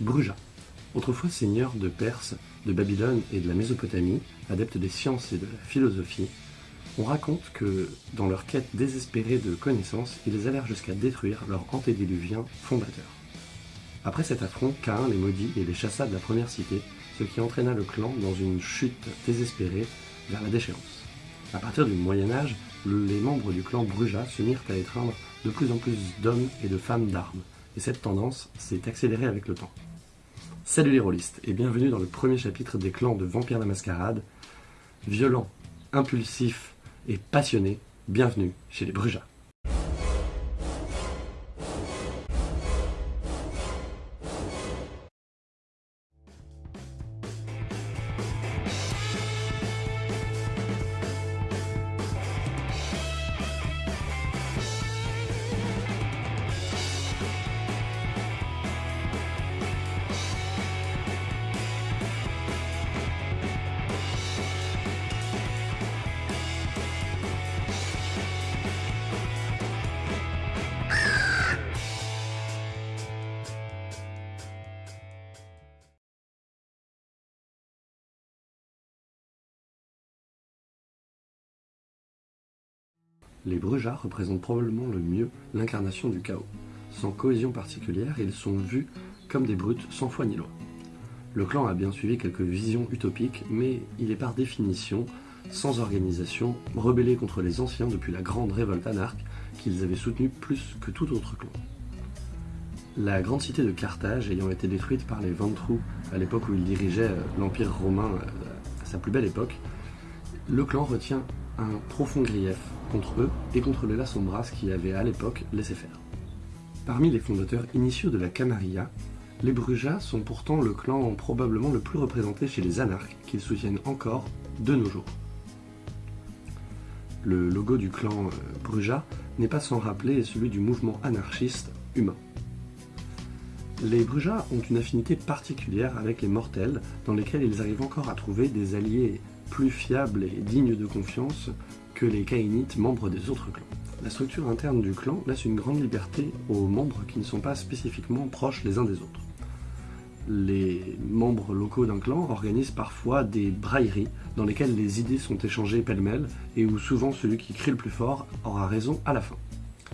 Bruja, autrefois seigneur de Perse, de Babylone et de la Mésopotamie, adepte des sciences et de la philosophie, on raconte que, dans leur quête désespérée de connaissances, ils allèrent jusqu'à détruire leur antédiluvien fondateur. Après cet affront, Cain les maudit et les chassa de la première cité, ce qui entraîna le clan dans une chute désespérée vers la déchéance. À partir du Moyen Âge, les membres du clan Bruja se mirent à étreindre de plus en plus d'hommes et de femmes d'armes, et cette tendance s'est accélérée avec le temps. Salut les rôlistes, et bienvenue dans le premier chapitre des clans de Vampire la Mascarade. Violent, impulsif et passionné, bienvenue chez les Brujas. Les Brujas représentent probablement le mieux l'incarnation du chaos. Sans cohésion particulière, ils sont vus comme des brutes sans foi ni loi. Le clan a bien suivi quelques visions utopiques, mais il est par définition sans organisation, rebellé contre les anciens depuis la grande révolte anarque qu'ils avaient soutenue plus que tout autre clan. La grande cité de Carthage ayant été détruite par les Ventrous à l'époque où ils dirigeaient euh, l'Empire romain euh, à sa plus belle époque, le clan retient un profond grief contre eux et contre les Sombras qui avaient à l'époque laissé faire. Parmi les fondateurs initiaux de la Camarilla, les Brujas sont pourtant le clan probablement le plus représenté chez les anarches qu'ils soutiennent encore de nos jours. Le logo du clan euh, Bruja n'est pas sans rappeler celui du mouvement anarchiste humain. Les Brujas ont une affinité particulière avec les mortels, dans lesquels ils arrivent encore à trouver des alliés plus fiables et dignes de confiance que les Kainites membres des autres clans. La structure interne du clan laisse une grande liberté aux membres qui ne sont pas spécifiquement proches les uns des autres. Les membres locaux d'un clan organisent parfois des brailleries dans lesquelles les idées sont échangées pêle-mêle et où souvent celui qui crie le plus fort aura raison à la fin.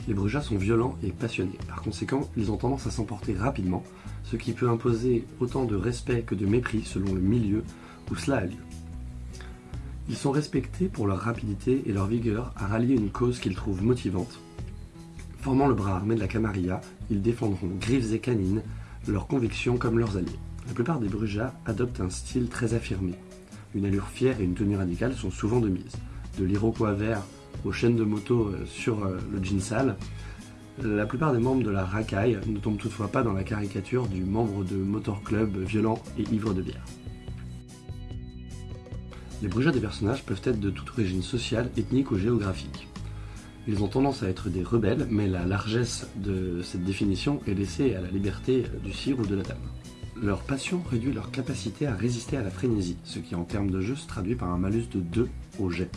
Les Brujas sont violents et passionnés, par conséquent ils ont tendance à s'emporter rapidement, ce qui peut imposer autant de respect que de mépris selon le milieu où cela a lieu. Ils sont respectés pour leur rapidité et leur vigueur à rallier une cause qu'ils trouvent motivante. Formant le bras armé de la Camarilla, ils défendront griffes et canines leurs convictions comme leurs alliés. La plupart des Brujas adoptent un style très affirmé. Une allure fière et une tenue radicale sont souvent de mise. De l'iroquois vert aux chaînes de moto euh, sur euh, le jean sale, la plupart des membres de la racaille ne tombent toutefois pas dans la caricature du membre de motor club violent et ivre de bière. Les Brujas des personnages peuvent être de toute origine sociale, ethnique ou géographique. Ils ont tendance à être des rebelles, mais la largesse de cette définition est laissée à la liberté du sire ou de la dame. Leur passion réduit leur capacité à résister à la frénésie, ce qui en termes de jeu se traduit par un malus de 2 au jet.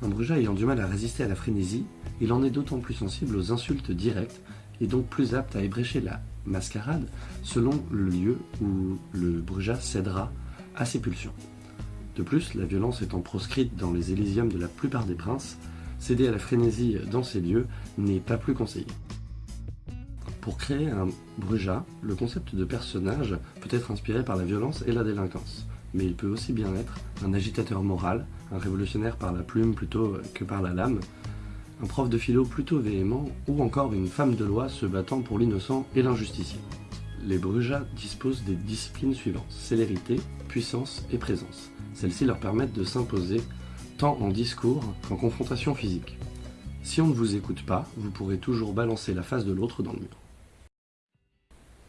Un Bruja ayant du mal à résister à la frénésie, il en est d'autant plus sensible aux insultes directes et donc plus apte à ébrécher la mascarade selon le lieu où le Bruja cédera à ses pulsions. De plus, la violence étant proscrite dans les Élysiums de la plupart des princes, céder à la frénésie dans ces lieux n'est pas plus conseillé. Pour créer un Bruja, le concept de personnage peut être inspiré par la violence et la délinquance, mais il peut aussi bien être un agitateur moral, un révolutionnaire par la plume plutôt que par la lame, un prof de philo plutôt véhément, ou encore une femme de loi se battant pour l'innocent et l'injusticier les Brujas disposent des disciplines suivantes, célérité, puissance et présence. Celles-ci leur permettent de s'imposer tant en discours qu'en confrontation physique. Si on ne vous écoute pas, vous pourrez toujours balancer la face de l'autre dans le mur.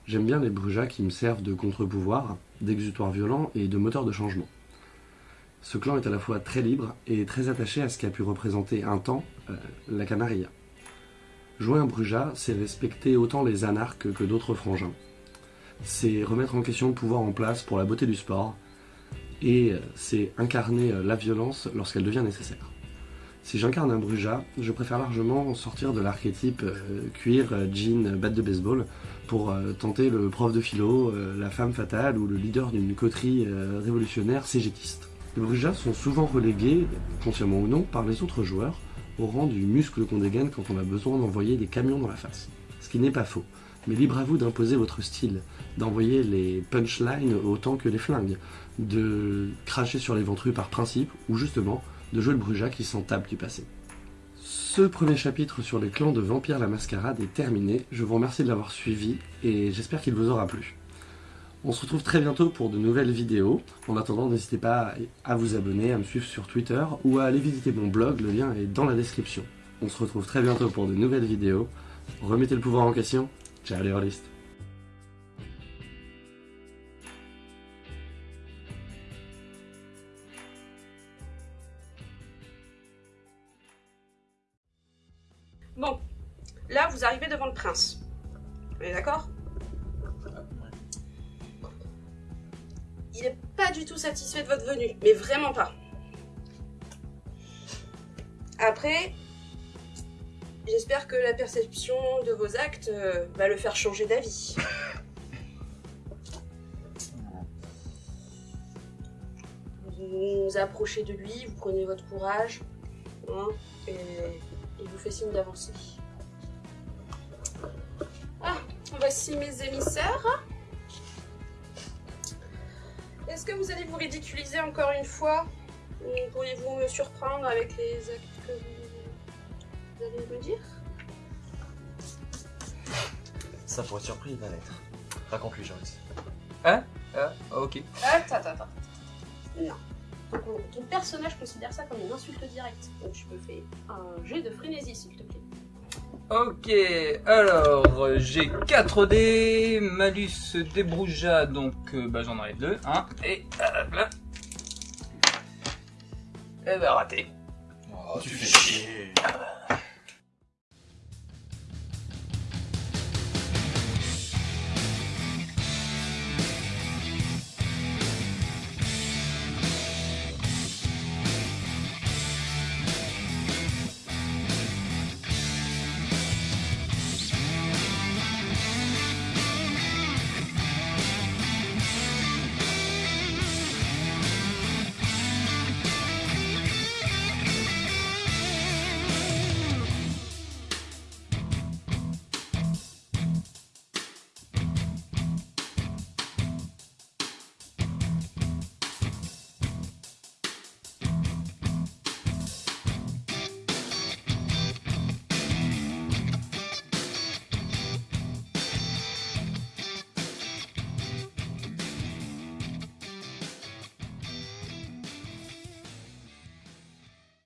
J'aime bien les Brujas qui me servent de contre-pouvoir, d'exutoire violent et de moteur de changement. Ce clan est à la fois très libre et très attaché à ce qu'a pu représenter un temps euh, la Camarilla. Jouer un Bruja, c'est respecter autant les anarques que d'autres frangins c'est remettre en question le pouvoir en place pour la beauté du sport, et c'est incarner la violence lorsqu'elle devient nécessaire. Si j'incarne un Bruja, je préfère largement sortir de l'archétype euh, cuir, jean, batte de baseball pour euh, tenter le prof de philo, euh, la femme fatale ou le leader d'une coterie euh, révolutionnaire cégétiste. Les Brujas sont souvent relégués, consciemment ou non, par les autres joueurs au rang du muscle qu'on dégaine quand on a besoin d'envoyer des camions dans la face. Ce qui n'est pas faux. Mais libre à vous d'imposer votre style, d'envoyer les punchlines autant que les flingues, de cracher sur les ventrus par principe, ou justement de jouer le Bruja qui s'en tape du passé. Ce premier chapitre sur les clans de Vampire la Mascarade est terminé. Je vous remercie de l'avoir suivi et j'espère qu'il vous aura plu. On se retrouve très bientôt pour de nouvelles vidéos. En attendant, n'hésitez pas à vous abonner, à me suivre sur Twitter ou à aller visiter mon blog, le lien est dans la description. On se retrouve très bientôt pour de nouvelles vidéos. Remettez le pouvoir en question. Rôlistes. Bon, là vous arrivez devant le prince. Vous êtes d'accord? Il n'est pas du tout satisfait de votre venue, mais vraiment pas. Après, j'espère que la perception de vos actes euh, va le faire changer d'avis. Vous vous approchez de lui, vous prenez votre courage, hein, et il vous fait signe d'avancer. Ah, voici mes émissaires. Est-ce que vous allez vous ridiculiser encore une fois? Ou Pourriez-vous me surprendre avec les actes que vous, vous allez me dire Ça pourrait être surpris, il va l'être. Raconte-lui, Joris. Ah, ok. Attends, attends, attends. Non. Ton, ton personnage considère ça comme une insulte directe. Donc je me fais un jet de frénésie, s'il te plaît. Ok, alors j'ai 4 dés, malus débrouja, donc euh, bah, j'en enlève 2, hein, et hop là. Et bah raté. Oh, tu fais chier.